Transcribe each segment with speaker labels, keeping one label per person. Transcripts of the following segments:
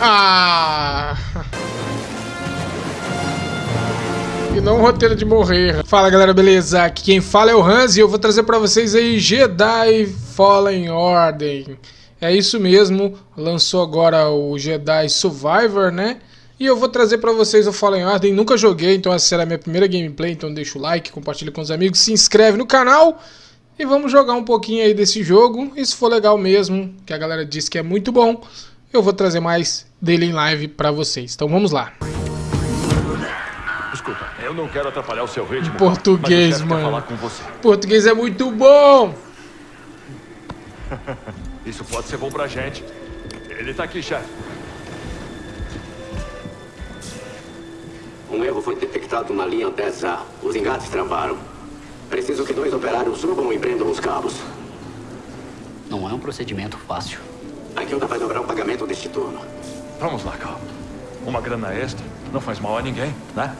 Speaker 1: Ah! E não o roteiro de morrer. Fala galera, beleza? Aqui quem fala é o Hans e eu vou trazer pra vocês aí Jedi Fallen Order. É isso mesmo, lançou agora o Jedi Survivor, né? E eu vou trazer pra vocês o Fallen Order. Nunca joguei, então essa será a minha primeira gameplay, então deixa o like, compartilha com os amigos, se inscreve no canal. E vamos jogar um pouquinho aí desse jogo. E se for legal mesmo, que a galera disse que é muito bom, eu vou trazer mais dele em live pra vocês. Então vamos lá.
Speaker 2: Desculpa, eu não quero atrapalhar o seu ritmo.
Speaker 1: Português, mano. Português é muito bom.
Speaker 2: Isso pode ser bom pra gente. Ele tá aqui, chefe.
Speaker 3: Um erro foi detectado na linha 10A. Os engates travaram. Preciso que dois operários subam e prendam os cabos.
Speaker 4: Não é um procedimento fácil.
Speaker 3: A guilda vai dobrar o pagamento deste turno.
Speaker 2: Vamos lá, Cal. Uma grana extra não faz mal a ninguém, né?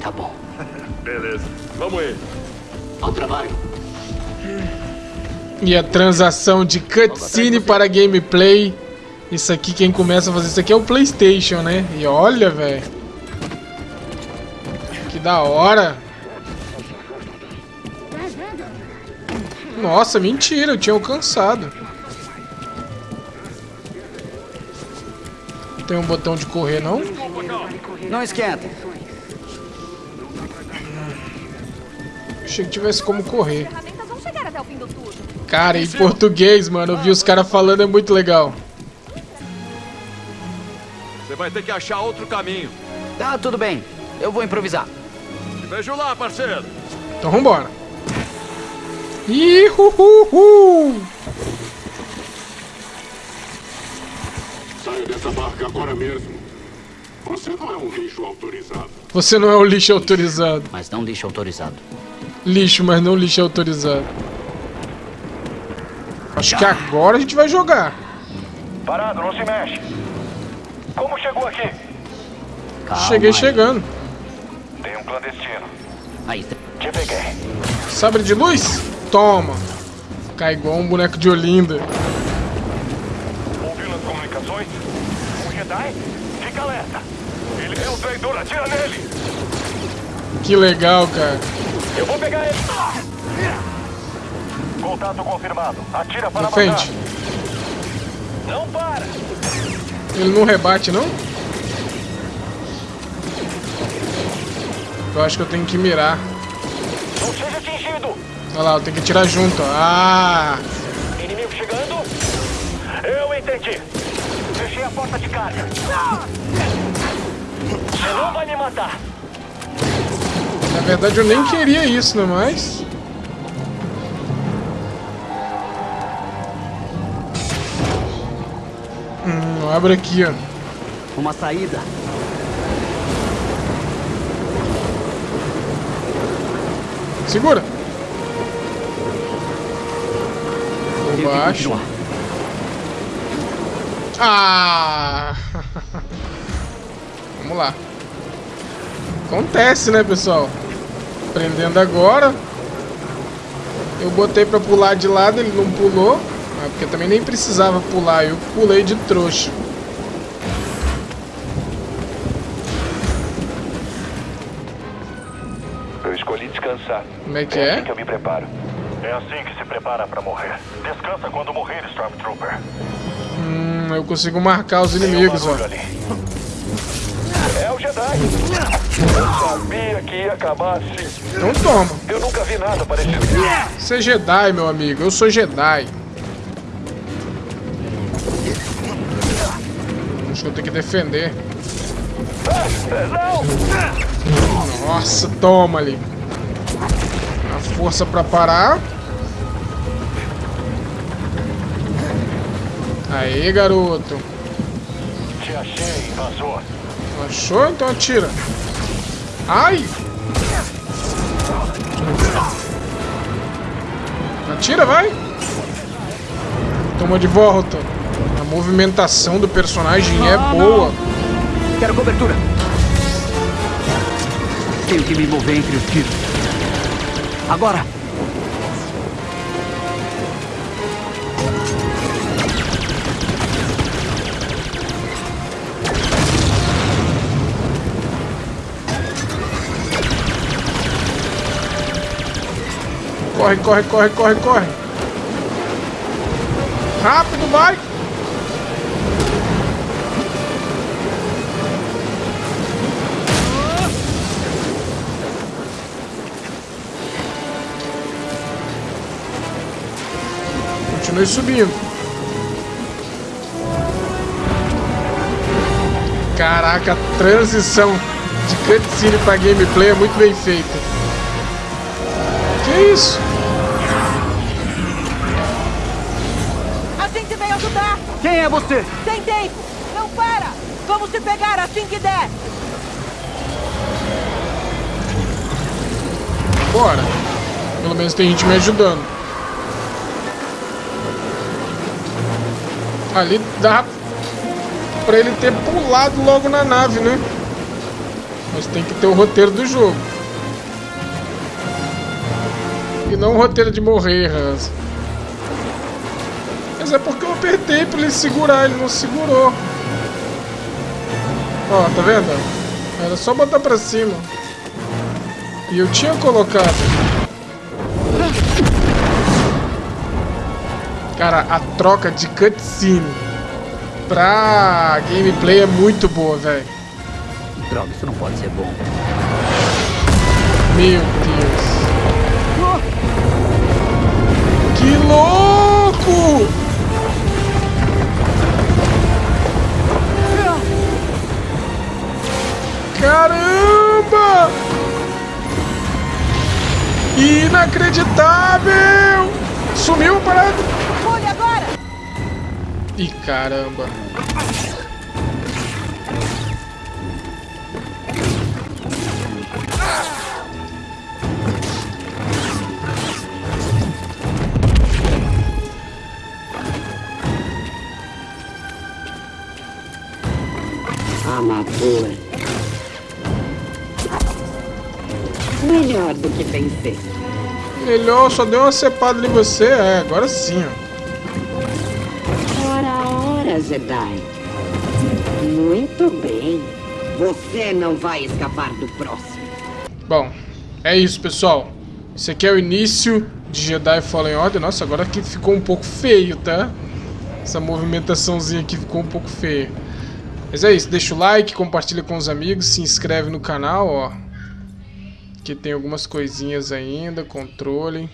Speaker 4: Tá bom.
Speaker 2: Beleza. Vamos aí.
Speaker 3: Ao trabalho.
Speaker 1: E a transação de cutscene para gameplay. Isso aqui, quem começa a fazer isso aqui é o Playstation, né? E olha, velho. Que da hora. Nossa, mentira, eu tinha alcançado. Tem um botão de correr, não?
Speaker 4: Não esquenta.
Speaker 1: Achei que tivesse como correr. Cara, em português, mano, eu vi os caras falando, é muito legal.
Speaker 2: Você vai ter que achar outro caminho.
Speaker 4: Tá, tudo bem. Eu vou improvisar.
Speaker 2: Te vejo lá, parceiro.
Speaker 1: Então vambora. Ihuhuhu!
Speaker 5: Saia dessa barca agora mesmo. Você não é um lixo autorizado.
Speaker 1: Você não é o lixo autorizado.
Speaker 4: Mas não lixo autorizado.
Speaker 1: Lixo, mas não lixo autorizado. Acho que agora a gente vai jogar.
Speaker 6: Parado, não se mexe. Como chegou aqui?
Speaker 4: Calma
Speaker 1: Cheguei
Speaker 4: aí.
Speaker 1: chegando.
Speaker 6: Tem um clandestino.
Speaker 4: Aí,
Speaker 6: Te peguei.
Speaker 1: Sabre de luz? Toma. Cai igual um boneco de Olinda.
Speaker 6: Comunicações? Um Jedi? Fica alerta. Ele é um traidor, atira nele.
Speaker 1: Que legal, cara.
Speaker 6: Eu vou pegar ele. Contato confirmado. Atira para
Speaker 1: Defende.
Speaker 6: matar. Não para.
Speaker 1: Ele não rebate, não? Eu acho que eu tenho que mirar.
Speaker 6: Não seja atingido.
Speaker 1: Olha lá, eu tenho que tirar junto. Ah!
Speaker 6: Inimigo chegando. Eu entendi. Fechei a porta de carga. Você não vai me matar.
Speaker 1: Na verdade eu nem queria isso, não é mais? Hum, abre aqui, ó.
Speaker 4: uma saída.
Speaker 1: Segura. Por baixo. Ah! Vamos lá. Acontece, né, pessoal? Prendendo agora. Eu botei pra pular de lado, ele não pulou. Ah, porque também nem precisava pular, eu pulei de trouxa.
Speaker 6: Eu escolhi descansar.
Speaker 1: Como é que
Speaker 6: É
Speaker 1: é?
Speaker 6: assim que eu me preparo. É assim que se prepara pra morrer. Descansa quando morrer, Stormtrooper.
Speaker 1: Hum, eu consigo marcar os inimigos, ó.
Speaker 6: É o Jedi. Eu sabia que ia acabar assim.
Speaker 1: Então toma.
Speaker 6: Eu nunca vi nada parecido.
Speaker 1: Você é Jedi, meu amigo. Eu sou Jedi. Acho que eu tenho que defender. Nossa, toma ali. A força pra parar. Aí, garoto.
Speaker 6: Te achei, invasor.
Speaker 1: Achou? Então atira. Ai! Atira, vai! Toma de volta. A movimentação do personagem é boa.
Speaker 4: Quero cobertura. Tenho que me mover entre os tiros. Agora!
Speaker 1: Corre, corre, corre, corre, corre. Rápido, vai. Continue subindo. Caraca, a transição de cutscene pra gameplay é muito bem feita. Que isso?
Speaker 4: Quem é você?
Speaker 7: Tem tempo! Não para! Vamos te pegar assim que der!
Speaker 1: Bora. Pelo menos tem gente me ajudando. Ali dá pra ele ter pulado logo na nave, né? Mas tem que ter o roteiro do jogo. E não o roteiro de morrer, Hans. Mas é porque eu apertei pra ele segurar, ele não segurou. Ó, tá vendo? Era só botar pra cima. E eu tinha colocado. Cara, a troca de cutscene pra gameplay é muito boa, velho.
Speaker 4: Droga, isso não pode ser bom.
Speaker 1: Meu Deus. Que louco! Caramba! Inacreditável! Sumiu a parada!
Speaker 7: Olha agora!
Speaker 1: Ih, caramba.
Speaker 8: Melhor do que vencer.
Speaker 1: Melhor, só deu uma cepada em você. É, agora sim, ó.
Speaker 8: Ora, ora, Jedi. Muito bem. Você não vai escapar do próximo.
Speaker 1: Bom, é isso, pessoal. Esse aqui é o início de Jedi Fallen Order. Nossa, agora aqui ficou um pouco feio, tá? Essa movimentaçãozinha aqui ficou um pouco feia. Mas é isso, deixa o like, compartilha com os amigos, se inscreve no canal, ó. Que tem algumas coisinhas ainda, controle.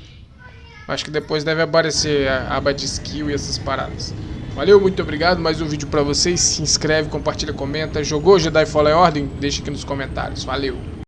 Speaker 1: Acho que depois deve aparecer a aba de skill e essas paradas. Valeu, muito obrigado, mais um vídeo pra vocês. Se inscreve, compartilha, comenta. Jogou Jedi Fallen Order? Deixa aqui nos comentários. Valeu!